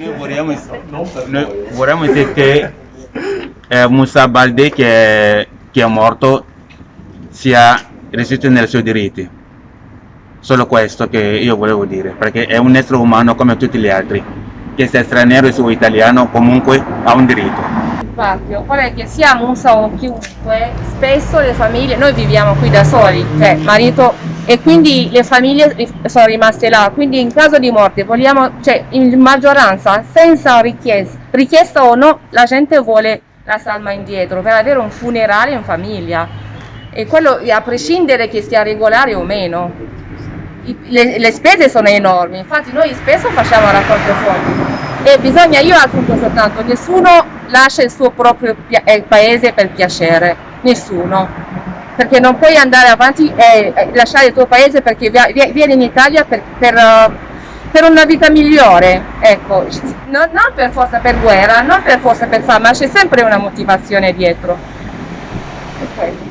Noi vorremmo, noi vorremmo dire che eh, Musa Balde che è, che è morto sia resiste nei suoi diritti. Solo questo che io volevo dire, perché è un essere umano come tutti gli altri, che sia straniero o italiano comunque ha un diritto. Infatti, occorre che sia Musa o chiunque, spesso le famiglie, noi viviamo qui da soli, cioè marito e quindi le famiglie sono rimaste là, quindi in caso di morte vogliamo, cioè in maggioranza, senza richiesta, richiesta o no, la gente vuole la salma indietro per avere un funerale in famiglia. E quello a prescindere che sia regolare o meno. Le, le spese sono enormi, infatti noi spesso facciamo raccolte fondi e bisogna, io aggiungo soltanto, nessuno lascia il suo proprio eh, paese per piacere, nessuno perché non puoi andare avanti e lasciare il tuo paese perché vi- vi- vieni in Italia per, per, eh, per una vita migliore, ecco, non, non per forza per guerra, non per forza per fame, ma c'è sempre una motivazione dietro. Quello.